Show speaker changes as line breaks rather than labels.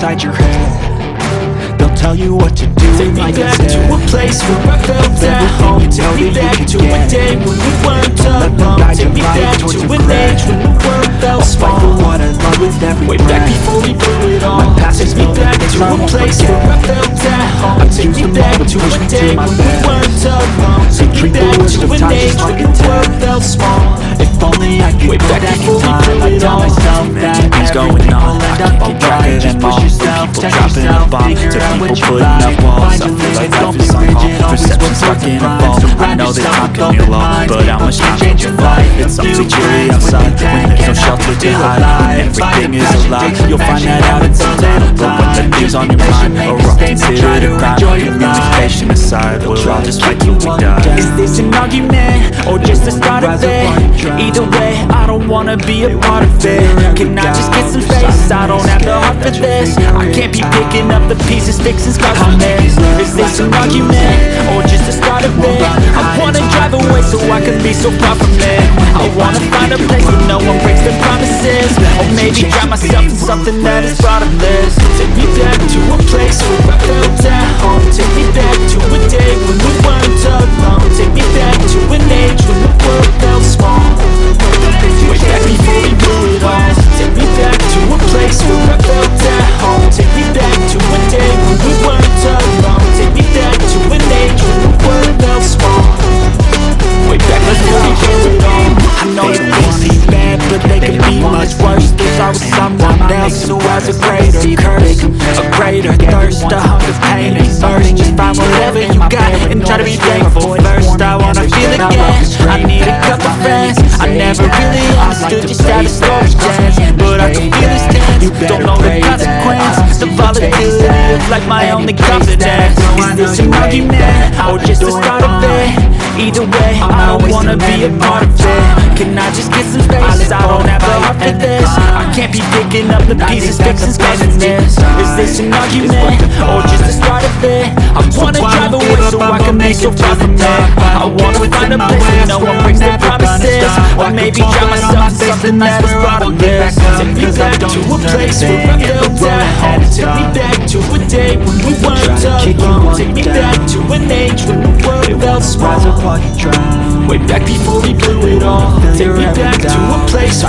inside your head. They'll tell you what to do
Take me back to a place where I felt at home.
you
Take me back to a
get.
day when we weren't alone. Take me back to an age when the world felt
I'll fight for
small.
what I love with every
Way back before we blew it all. Take me back to
I
a place where I felt at home.
I've
Take me back to a day when we weren't alone. Take me back to an age when the world felt small.
If only I could go
back
in time
people putting up walls. I feel like life is on hold.
rigid, always
Perception stuck in a vault. I know that time can long,
minds.
but how much time
change
can you
your life.
It's something
New
chilly outside
when the
when
day
there's no shelter to hide. When everything is
a passion,
you'll find that out in some time. But when the things on your mind are all
mistakes, and try
considered
to
a crime,
enjoy your
your
life.
patient aside, we'll all just fight till we
Is
die.
Is this an argument or just the start of it?
while you drown.
Either way, wanna be a part of it. Can I just get some space? I don't have the heart for this. I can't be picking up the pieces, fixing scars from this. Is this an argument or just the start of it? I wanna drive away so I can be so far from it. I wanna find a place where no one breaks their promises. Or maybe drown myself in something that is bottomless Take me back has a greater curse A greater thirst, a hunger, pain, and thirst. Just find whatever you got and try to be thankful first I wanna feel again, I need a couple friends. I never really understood just how the story ends But I can feel this tense, don't know the consequence The volatility. Of like my only confidence. Is this an argument, or just the start of it? Either way, I don't wanna be a part can't be picking up the pieces, fixing this Is this an argument, or just the start of it? I wanna drive away so I can far from it. I wanna find a place where no one breaks their promises. Or maybe drown myself in something that is bottomless Take me back to a place where I felt at home Take me back to a day when we weren't alone. Take me back to an age when the world felt small
Rise up while you
Way back before we blew it all. Take me back to a place